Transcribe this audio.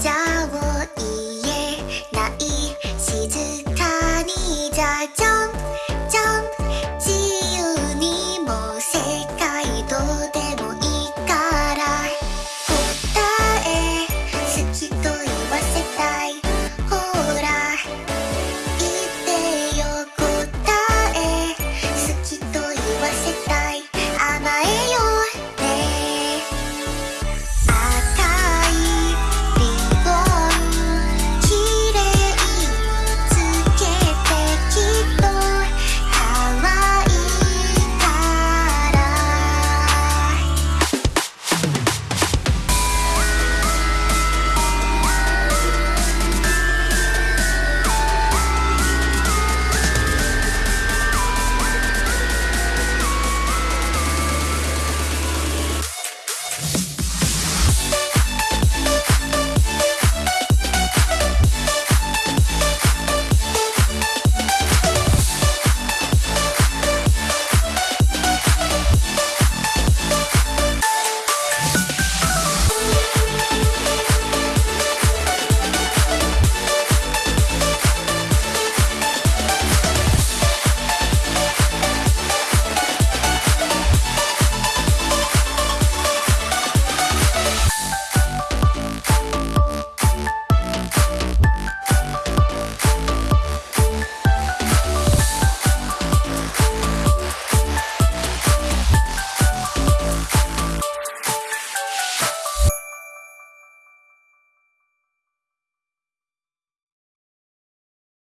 자.